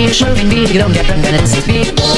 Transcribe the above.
radiation, moving me, you don't get pregnant, it's a speed.